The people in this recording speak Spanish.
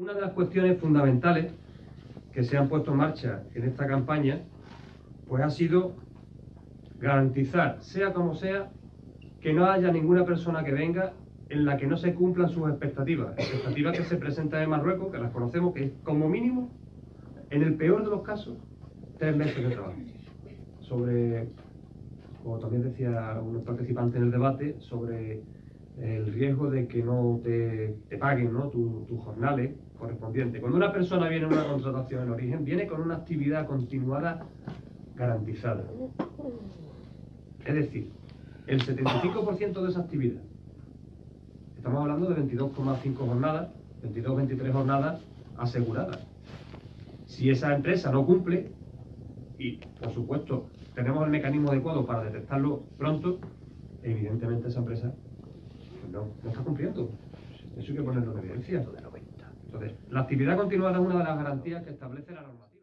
Una de las cuestiones fundamentales que se han puesto en marcha en esta campaña, pues ha sido garantizar, sea como sea, que no haya ninguna persona que venga en la que no se cumplan sus expectativas. Expectativas que se presentan en Marruecos, que las conocemos, que es como mínimo, en el peor de los casos, tres meses de trabajo. Sobre, como también decía un participante en el debate, sobre riesgo de que no te, paguen ¿no? tus jornales correspondientes. Cuando una persona viene a una contratación en origen, viene con una actividad continuada garantizada. Es decir, el 75% de esa actividad, estamos hablando de 22,5 jornadas, 22-23 jornadas aseguradas. Si esa empresa no cumple, y por supuesto tenemos el mecanismo adecuado para detectarlo pronto, evidentemente esa empresa no, no está cumpliendo. Eso hay que ponerlo en evidencia. Entonces, la actividad continuada es una de las garantías que establece la normativa.